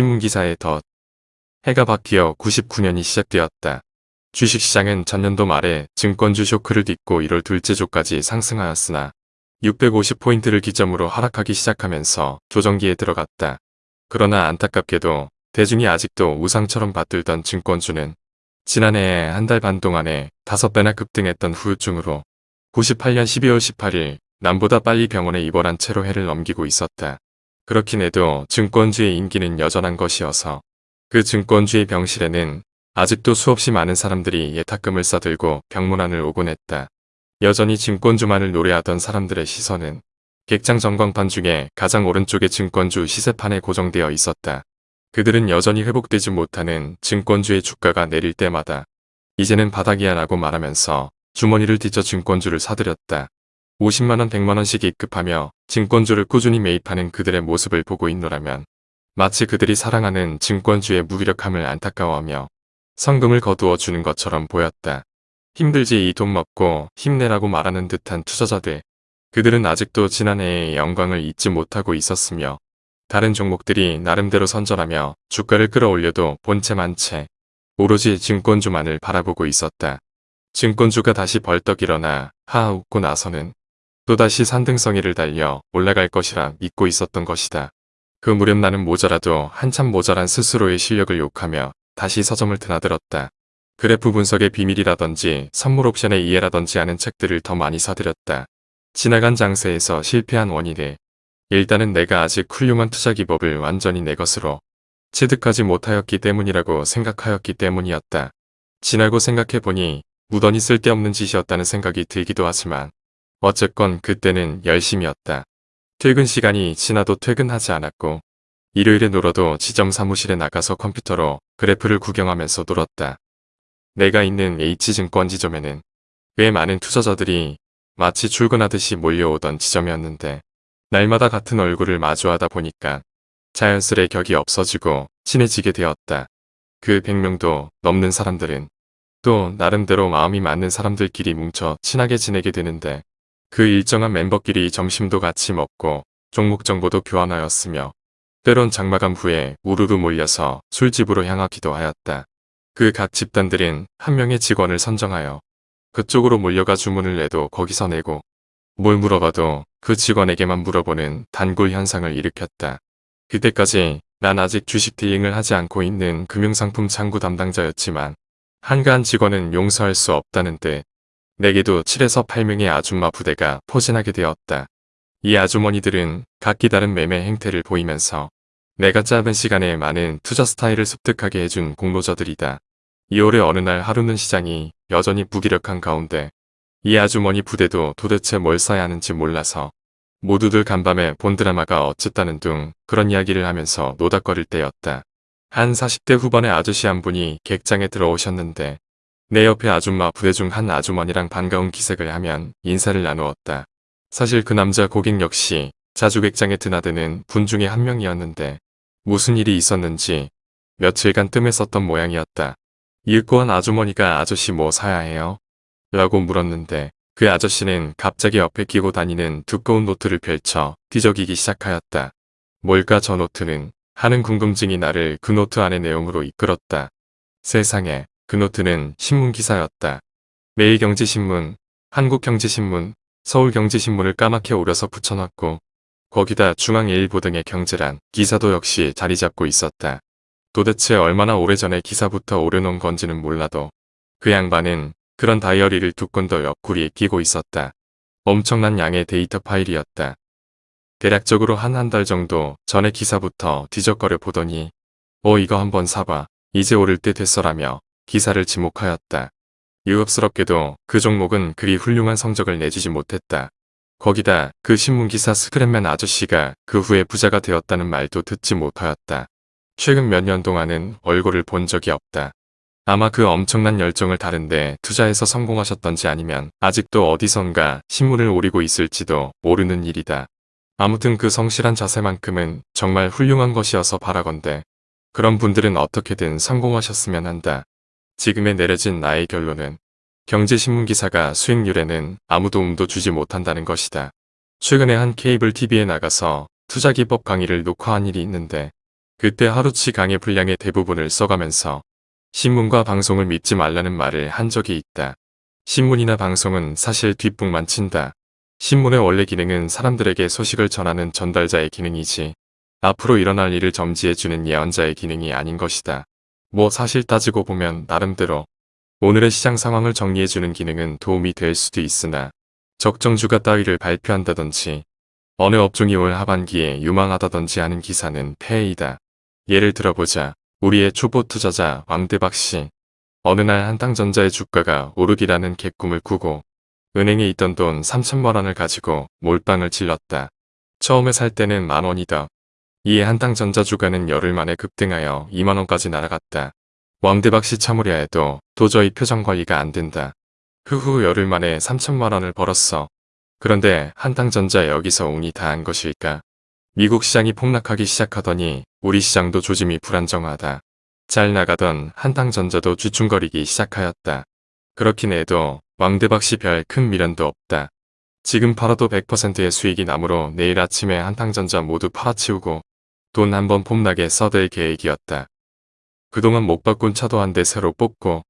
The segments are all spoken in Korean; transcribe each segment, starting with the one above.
신문기사의 덧. 해가 바뀌어 99년이 시작되었다. 주식시장은 전년도 말에 증권주 쇼크를 딛고 1월 둘째 주까지 상승하였으나 650포인트를 기점으로 하락하기 시작하면서 조정기에 들어갔다. 그러나 안타깝게도 대중이 아직도 우상처럼 받들던 증권주는 지난해 한 달 반 동안에 다섯 배나 급등했던 후유증으로 98년 12월 18일 남보다 빨리 병원에 입원한 채로 해를 넘기고 있었다. 그렇긴 해도 증권주의 인기는 여전한 것이어서 그 증권주의 병실에는 아직도 수없이 많은 사람들이 예탁금을 싸들고 병문안을 오곤 했다. 여전히 증권주만을 노래하던 사람들의 시선은 객장 전광판 중에 가장 오른쪽의 증권주 시세판에 고정되어 있었다. 그들은 여전히 회복되지 못하는 증권주의 주가가 내릴 때마다 이제는 바닥이야 라고 말하면서 주머니를 뒤져 증권주를 사들였다. 50만원 100만원씩 입급하며 증권주를 꾸준히 매입하는 그들의 모습을 보고 있노라면 마치 그들이 사랑하는 증권주의 무기력함을 안타까워하며 성금을 거두어 주는 것처럼 보였다. 힘들지 이 돈 먹고 힘내라고 말하는 듯한 투자자들. 그들은 아직도 지난해의 영광을 잊지 못하고 있었으며 다른 종목들이 나름대로 선전하며 주가를 끌어올려도 본체만 채 오로지 증권주만을 바라보고 있었다. 증권주가 다시 벌떡 일어나 하하 웃고 나서는 또다시 산등성이를 달려 올라갈 것이라 믿고 있었던 것이다. 그 무렵 나는 모자라도 한참 모자란 스스로의 실력을 욕하며 다시 서점을 드나들었다. 그래프 분석의 비밀이라든지 선물 옵션의 이해라든지 하는 책들을 더 많이 사들였다. 지나간 장세에서 실패한 원인을 일단은 내가 아직 훌륭한 투자 기법을 완전히 내 것으로 체득하지 못하였기 때문이라고 생각하였기 때문이었다. 지나고 생각해보니 무던히 쓸데없는 짓이었다는 생각이 들기도 하지만 어쨌건 그때는 열심이었다. 퇴근 시간이 지나도 퇴근하지 않았고 일요일에 놀아도 지점 사무실에 나가서 컴퓨터로 그래프를 구경하면서 놀았다. 내가 있는 H증권 지점에는 꽤 많은 투자자들이 마치 출근하듯이 몰려오던 지점이었는데 날마다 같은 얼굴을 마주하다 보니까 자연스레 격이 없어지고 친해지게 되었다. 그 100명도 넘는 사람들은 또 나름대로 마음이 맞는 사람들끼리 뭉쳐 친하게 지내게 되는데 그 일정한 멤버끼리 점심도 같이 먹고 종목 정보도 교환하였으며 때론 장마감 후에 우르르 몰려서 술집으로 향하기도 하였다. 그 각 집단들은 한 명의 직원을 선정하여 그쪽으로 몰려가 주문을 내도 거기서 내고 뭘 물어봐도 그 직원에게만 물어보는 단골 현상을 일으켰다. 그때까지 난 아직 주식 딜링을 하지 않고 있는 금융상품 창구 담당자였지만 한가한 직원은 용서할 수 없다는 듯 내게도 7에서 8명의 아줌마 부대가 포진하게 되었다. 이 아주머니들은 각기 다른 매매 행태를 보이면서 내가 짧은 시간에 많은 투자 스타일을 습득하게 해준 공로자들이다. 2월의 어느 날 하루는 시장이 여전히 무기력한 가운데 이 아주머니 부대도 도대체 뭘 사야 하는지 몰라서 모두들 간밤에 본 드라마가 어쨌다는 둥 그런 이야기를 하면서 노닥거릴 때였다. 한 40대 후반의 아저씨 한 분이 객장에 들어오셨는데 내 옆에 아줌마 부대 중 한 아주머니랑 반가운 기색을 하면 인사를 나누었다. 사실 그 남자 고객 역시 자주객장에 드나드는 분 중에 한 명이었는데 무슨 일이 있었는지 며칠간 뜸했었던 모양이었다. 읽고 한 아주머니가 아저씨 뭐 사야 해요? 라고 물었는데 그 아저씨는 갑자기 옆에 끼고 다니는 두꺼운 노트를 펼쳐 뒤적이기 시작하였다. 뭘까 저 노트는 하는 궁금증이 나를 그 노트 안의 내용으로 이끌었다. 세상에 그 노트는 신문기사였다. 매일경제신문, 한국경제신문, 서울경제신문을 까맣게 오려서 붙여놨고 거기다 중앙일보 등의 경제란 기사도 역시 자리 잡고 있었다. 도대체 얼마나 오래전에 기사부터 오려놓은 건지는 몰라도 그 양반은 그런 다이어리를 두 건 더 옆구리에 끼고 있었다. 엄청난 양의 데이터 파일이었다. 대략적으로 한 한 달 정도 전의 기사부터 뒤적거려 보더니 어 이거 한번 사봐 이제 오를 때 됐어라며 기사를 지목하였다. 유업스럽게도 그 종목은 그리 훌륭한 성적을 내주지 못했다. 거기다 그 신문기사 스크랩맨 아저씨가 그 후에 부자가 되었다는 말도 듣지 못하였다. 최근 몇 년 동안은 얼굴을 본 적이 없다. 아마 그 엄청난 열정을 다른데 투자해서 성공하셨던지 아니면 아직도 어디선가 신문을 오리고 있을지도 모르는 일이다. 아무튼 그 성실한 자세만큼은 정말 훌륭한 것이어서 바라건대 그런 분들은 어떻게든 성공하셨으면 한다. 지금에 내려진 나의 결론은 경제신문 기사가 수익률에는 아무 도움도 주지 못한다는 것이다. 최근에 한 케이블 TV에 나가서 투자기법 강의를 녹화한 일이 있는데 그때 하루치 강의 분량의 대부분을 써가면서 신문과 방송을 믿지 말라는 말을 한 적이 있다. 신문이나 방송은 사실 뒷북만 친다. 신문의 원래 기능은 사람들에게 소식을 전하는 전달자의 기능이지 앞으로 일어날 일을 점지해주는 예언자의 기능이 아닌 것이다. 뭐 사실 따지고 보면 나름대로 오늘의 시장 상황을 정리해주는 기능은 도움이 될 수도 있으나 적정주가 따위를 발표한다든지 어느 업종이 올 하반기에 유망하다든지 하는 기사는 폐해이다. 예를 들어보자. 우리의 초보 투자자 왕대박 씨. 어느 날 한탕전자의 주가가 오르기라는 개꿈을 꾸고 은행에 있던 돈 3천만 원을 가지고 몰빵을 질렀다. 처음에 살 때는 만 원이다. 이에 한탕전자 주가는 열흘 만에 급등하여 2만 원까지 날아갔다. 왕대박 씨 참으려 해도 도저히 표정 관리가 안 된다. 후후 열흘 만에 3천만 원을 벌었어. 그런데 한탕전자 여기서 운이 다한 것일까? 미국 시장이 폭락하기 시작하더니 우리 시장도 조짐이 불안정하다. 잘 나가던 한탕전자도 쥐충거리기 시작하였다. 그렇긴 해도 왕대박 씨 별 큰 미련도 없다. 지금 팔아도 100%의 수익이 나므로 내일 아침에 한탕전자 모두 팔아치우고 돈 한 번 폼나게 써댈 계획이었다. 그동안 못 바꾼 차도 한 대 새로 뽑고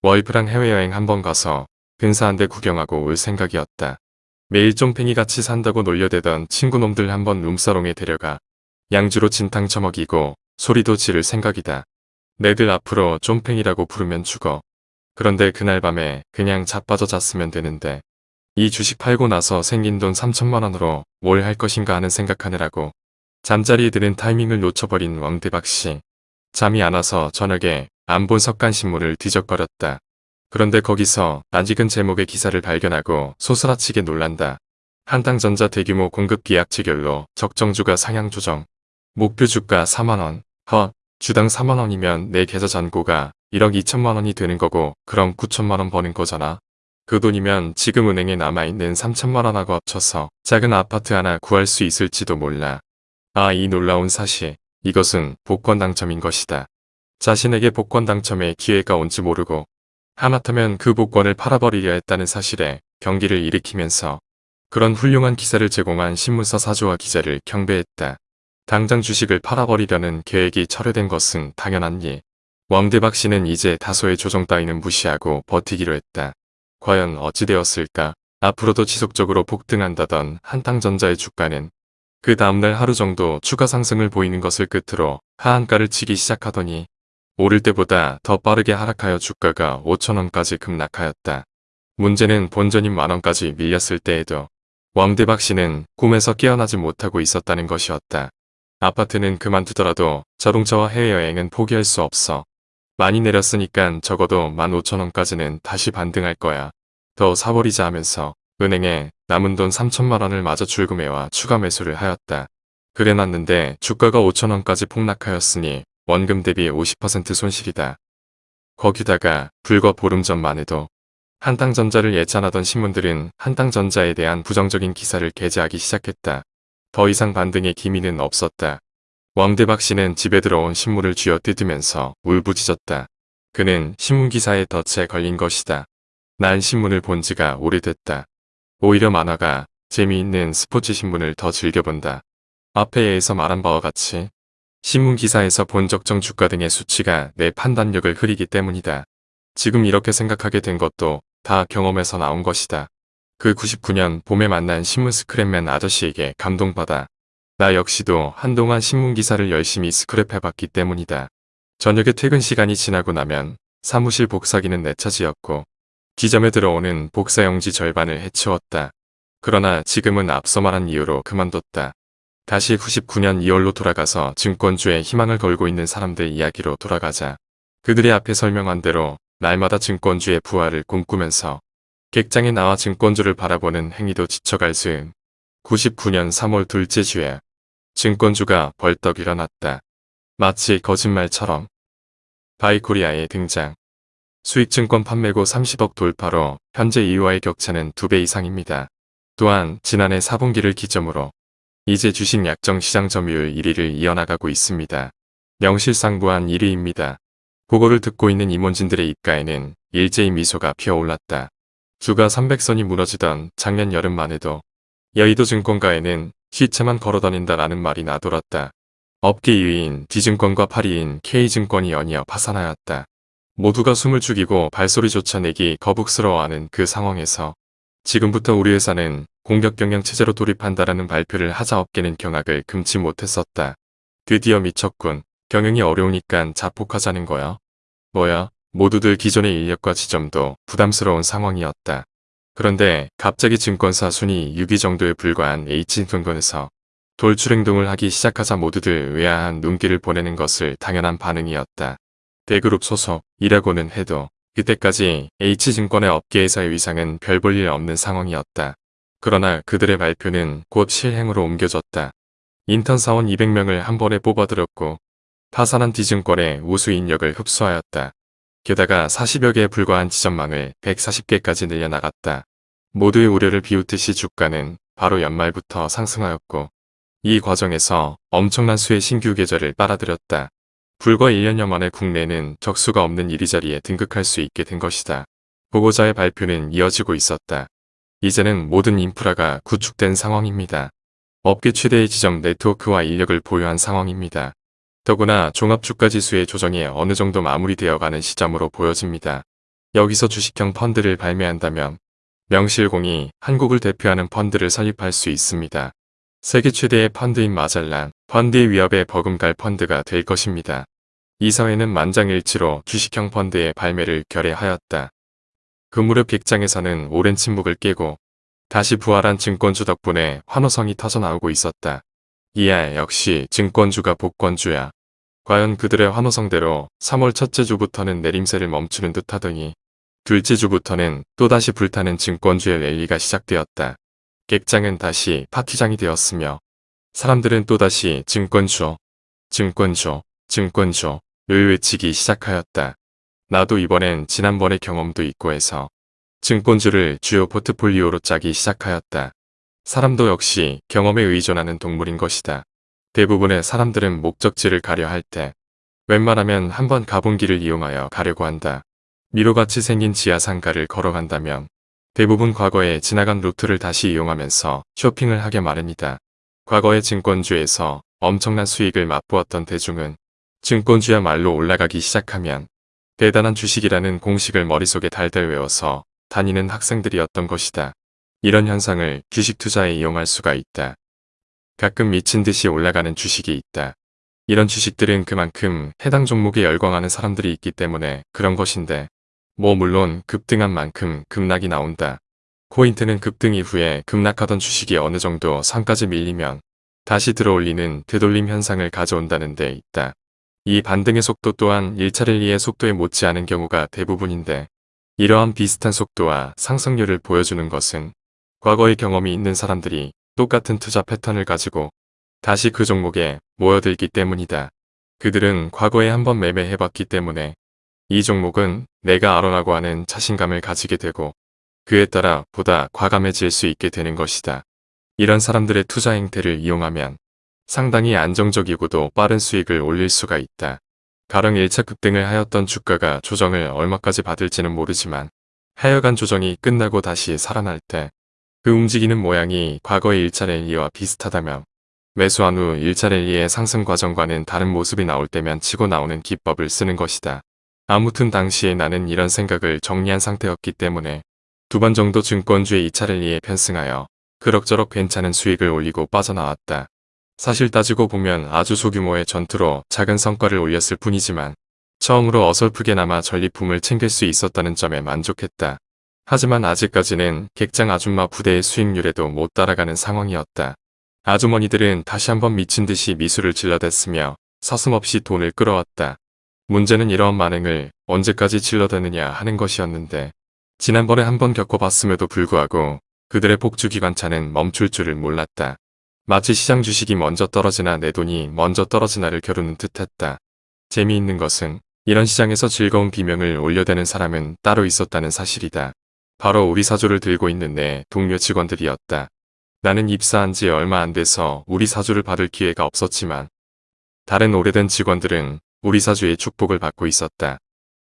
와이프랑 해외여행 한 번 가서 근사 한대 구경하고 올 생각이었다. 매일 쫑팽이 같이 산다고 놀려대던 친구놈들 한 번 룸사롱에 데려가 양주로 진탕 처먹이고 소리도 지를 생각이다. 내들 앞으로 쫑팽이라고 부르면 죽어. 그런데 그날 밤에 그냥 자빠져 잤으면 되는데 이 주식 팔고 나서 생긴 돈 3천만 원으로 뭘 할 것인가 하는 생각하느라고 잠자리에 드는 타이밍을 놓쳐버린 왕대박 씨. 잠이 안 와서 저녁에 안 본 석간신문을 뒤적거렸다. 그런데 거기서 낯익은 제목의 기사를 발견하고 소스라치게 놀란다. 한당전자 대규모 공급 계약 체결로 적정주가 상향 조정. 목표 주가 4만원. 헛. 주당 4만원이면 내 계좌 잔고가 1억 2천만원이 되는 거고 그럼 9천만원 버는 거잖아. 그 돈이면 지금 은행에 남아있는 3천만원하고 합쳐서 작은 아파트 하나 구할 수 있을지도 몰라. 아 이 놀라운 사실. 이것은 복권 당첨인 것이다. 자신에게 복권 당첨의 기회가 온지 모르고 하마터면 그 복권을 팔아버리려 했다는 사실에 경기를 일으키면서 그런 훌륭한 기사를 제공한 신문사 사조와 기자를 경배했다. 당장 주식을 팔아버리려는 계획이 철회된 것은 당연한 일. 왕대박 씨는 이제 다소의 조정 따위는 무시하고 버티기로 했다. 과연 어찌 되었을까? 앞으로도 지속적으로 폭등한다던 한탕전자의 주가는 그 다음날 하루 정도 추가 상승을 보이는 것을 끝으로 하한가를 치기 시작하더니 오를 때보다 더 빠르게 하락하여 주가가 5천원까지 급락하였다. 문제는 본전인 만원까지 밀렸을 때에도 왕대박 씨는 꿈에서 깨어나지 못하고 있었다는 것이었다. 아파트는 그만두더라도 자동차와 해외여행은 포기할 수 없어. 많이 내렸으니까 적어도 15,000원까지는 다시 반등할 거야. 더 사버리자 하면서 은행에 남은 돈 3천만 원을 마저 출금해와 추가 매수를 하였다. 그래 놨는데 주가가 5천 원까지 폭락하였으니 원금 대비 50% 손실이다. 거기다가 불과 보름 전만 해도 한탕전자를 예찬하던 신문들은 한탕전자에 대한 부정적인 기사를 게재하기 시작했다. 더 이상 반등의 기미는 없었다. 왕대박 씨는 집에 들어온 신문을 쥐어 뜯으면서 울부짖었다. 그는 신문기사에 덫에 걸린 것이다. 난 신문을 본 지가 오래됐다. 오히려 만화가 재미있는 스포츠 신문을 더 즐겨본다. 앞에에서 말한 바와 같이 신문 기사에서 본 적정 주가 등의 수치가 내 판단력을 흐리기 때문이다. 지금 이렇게 생각하게 된 것도 다 경험에서 나온 것이다. 그 99년 봄에 만난 신문 스크랩맨 아저씨에게 감동받아 나 역시도 한동안 신문 기사를 열심히 스크랩해봤기 때문이다. 저녁에 퇴근 시간이 지나고 나면 사무실 복사기는 내 차지였고 지점에 들어오는 복사용지 절반을 해치웠다. 그러나 지금은 앞서 말한 이유로 그만뒀다. 다시 99년 2월로 돌아가서 증권주에 희망을 걸고 있는 사람들 이야기로 돌아가자. 그들의 앞에 설명한 대로 날마다 증권주의 부활을 꿈꾸면서 객장에 나와 증권주를 바라보는 행위도 지쳐갈 즈음 99년 3월 둘째 주에 증권주가 벌떡 일어났다. 마치 거짓말처럼 바이코리아의 등장 수익증권 판매고 30억 돌파로 현재 2위와의 격차는 2배 이상입니다. 또한 지난해 4분기를 기점으로 이제 주식 약정 시장 점유율 1위를 이어나가고 있습니다. 명실상부한 1위입니다. 그거를 듣고 있는 임원진들의 입가에는 일제히 미소가 피어올랐다. 주가 300선이 무너지던 작년 여름만 해도 여의도 증권가에는 시체만 걸어다닌다라는 말이 나돌았다. 업계 2위인 D증권과 8위인 K증권이 연이어 파산하였다. 모두가 숨을 죽이고 발소리조차 내기 거북스러워하는 그 상황에서 지금부터 우리 회사는 공격 경영 체제로 돌입한다라는 발표를 하자 업계는 경악을 금치 못했었다. 드디어 미쳤군. 경영이 어려우니깐 자폭하자는 거야. 뭐야? 모두들 기존의 인력과 지점도 부담스러운 상황이었다. 그런데 갑자기 증권사 순위 6위 정도에 불과한 H증권에서 돌출 행동을 하기 시작하자 모두들 의아한 눈길을 보내는 것을 당연한 반응이었다. 대그룹 소속이라고는 해도 그때까지 H증권의 업계에서의 위상은 별 볼 일 없는 상황이었다. 그러나 그들의 발표는 곧 실행으로 옮겨졌다. 인턴 사원 200명을 한 번에 뽑아들였고 파산한 D증권의 우수 인력을 흡수하였다. 게다가 40여 개에 불과한 지점망을 140개까지 늘려나갔다. 모두의 우려를 비웃듯이 주가는 바로 연말부터 상승하였고 이 과정에서 엄청난 수의 신규 계좌를 빨아들였다. 불과 1년여 만에 국내는 적수가 없는 이리저리에 등극할 수 있게 된 것이다. 보고자의 발표는 이어지고 있었다. 이제는 모든 인프라가 구축된 상황입니다. 업계 최대의 지점 네트워크와 인력을 보유한 상황입니다. 더구나 종합주가지수의 조정이 어느 정도 마무리되어가는 시점으로 보여집니다. 여기서 주식형 펀드를 발매한다면 명실공히 한국을 대표하는 펀드를 설립할 수 있습니다. 세계 최대의 펀드인 마젤란, 펀드의 위협에 버금갈 펀드가 될 것입니다. 이 사회는 만장일치로 주식형 펀드의 발매를 결의하였다. 그 무렵 객장에서는 오랜 침묵을 깨고 다시 부활한 증권주 덕분에 환호성이 터져나오고 있었다. 이알 역시 증권주가 복권주야. 과연 그들의 환호성대로 3월 첫째 주부터는 내림세를 멈추는 듯 하더니 둘째 주부터는 또다시 불타는 증권주의 랠리가 시작되었다. 객장은 다시 파티장이 되었으며 사람들은 또다시 증권주, 증권주, 증권주를 외치기 시작하였다. 나도 이번엔 지난번의 경험도 있고 해서 증권주를 주요 포트폴리오로 짜기 시작하였다. 사람도 역시 경험에 의존하는 동물인 것이다. 대부분의 사람들은 목적지를 가려 할 때 웬만하면 한번 가본 길을 이용하여 가려고 한다. 미로같이 생긴 지하상가를 걸어간다면 대부분 과거에 지나간 루트를 다시 이용하면서 쇼핑을 하게 마련이다. 과거의 증권주에서 엄청난 수익을 맛보았던 대중은 증권주야말로 올라가기 시작하면 대단한 주식이라는 공식을 머릿속에 달달 외워서 다니는 학생들이었던 것이다. 이런 현상을 주식 투자에 이용할 수가 있다. 가끔 미친 듯이 올라가는 주식이 있다. 이런 주식들은 그만큼 해당 종목에 열광하는 사람들이 있기 때문에 그런 것인데 뭐 물론 급등한 만큼 급락이 나온다. 코인트는 급등 이후에 급락하던 주식이 어느 정도 상까지 밀리면 다시 들어올리는 되돌림 현상을 가져온다는 데 있다. 이 반등의 속도 또한 1차 랠리의 속도에 못지않은 경우가 대부분인데 이러한 비슷한 속도와 상승률을 보여주는 것은 과거의 경험이 있는 사람들이 똑같은 투자 패턴을 가지고 다시 그 종목에 모여들기 때문이다. 그들은 과거에 한번 매매해봤기 때문에 이 종목은 내가 알아라고 하는 자신감을 가지게 되고 그에 따라 보다 과감해질 수 있게 되는 것이다. 이런 사람들의 투자 행태를 이용하면 상당히 안정적이고도 빠른 수익을 올릴 수가 있다. 가령 1차 급등을 하였던 주가가 조정을 얼마까지 받을지는 모르지만 하여간 조정이 끝나고 다시 살아날 때 그 움직이는 모양이 과거의 1차 랠리와 비슷하다면 매수한 후 1차 랠리의 상승 과정과는 다른 모습이 나올 때면 치고 나오는 기법을 쓰는 것이다. 아무튼 당시에 나는 이런 생각을 정리한 상태였기 때문에 두 번 정도 증권주의 2차 랠리에 편승하여 그럭저럭 괜찮은 수익을 올리고 빠져나왔다. 사실 따지고 보면 아주 소규모의 전투로 작은 성과를 올렸을 뿐이지만 처음으로 어설프게나마 전리품을 챙길 수 있었다는 점에 만족했다. 하지만 아직까지는 객장 아줌마 부대의 수익률에도 못 따라가는 상황이었다. 아주머니들은 다시 한번 미친 듯이 미술을 질러댔으며 서슴없이 돈을 끌어왔다. 문제는 이러한 만행을 언제까지 질러대느냐 하는 것이었는데 지난번에 한번 겪어봤음에도 불구하고 그들의 복주기관차는 멈출 줄을 몰랐다. 마치 시장 주식이 먼저 떨어지나 내 돈이 먼저 떨어지나를 겨루는 듯했다. 재미있는 것은 이런 시장에서 즐거운 비명을 올려대는 사람은 따로 있었다는 사실이다. 바로 우리 사조를 들고 있는 내 동료 직원들이었다. 나는 입사한 지 얼마 안 돼서 우리 사주를 받을 기회가 없었지만 다른 오래된 직원들은 우리 사주의 축복을 받고 있었다.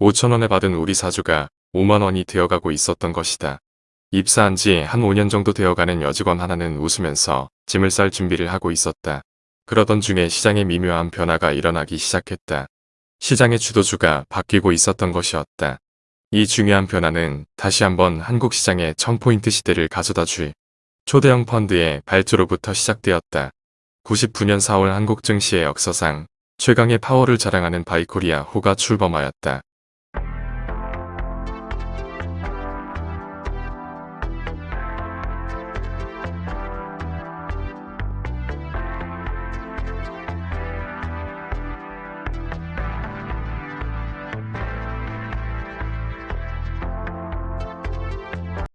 5천원에 받은 우리 사주가 5만원이 되어가고 있었던 것이다. 입사한 지 한 5년 정도 되어가는 여직원 하나는 웃으면서 짐을 쌀 준비를 하고 있었다. 그러던 중에 시장에 미묘한 변화가 일어나기 시작했다. 시장의 주도주가 바뀌고 있었던 것이었다. 이 중요한 변화는 다시 한번 한국 시장의 1000포인트 시대를 가져다 줄 초대형 펀드의 발주로부터 시작되었다. 99년 4월 한국 증시의 역사상 최강의 파워를 자랑하는 바이코리아 호가 출범하였다.